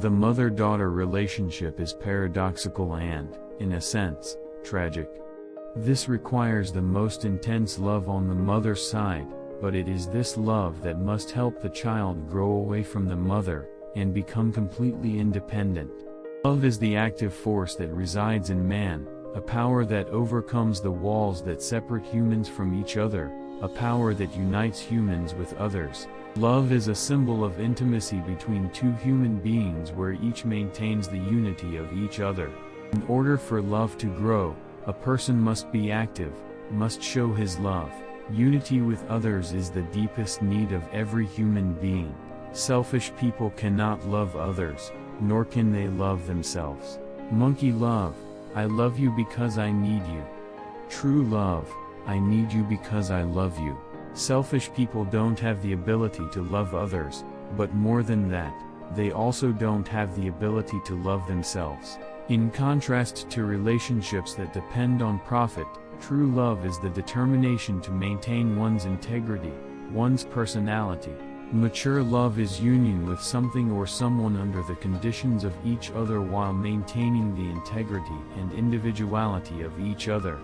The mother-daughter relationship is paradoxical and, in a sense, tragic. This requires the most intense love on the mother's side, but it is this love that must help the child grow away from the mother, and become completely independent. Love is the active force that resides in man, a power that overcomes the walls that separate humans from each other, a power that unites humans with others. Love is a symbol of intimacy between two human beings where each maintains the unity of each other. In order for love to grow, a person must be active, must show his love. Unity with others is the deepest need of every human being. Selfish people cannot love others, nor can they love themselves. Monkey love, I love you because I need you. True love, I need you because I love you. Selfish people don't have the ability to love others, but more than that, they also don't have the ability to love themselves. In contrast to relationships that depend on profit, true love is the determination to maintain one's integrity, one's personality. Mature love is union with something or someone under the conditions of each other while maintaining the integrity and individuality of each other.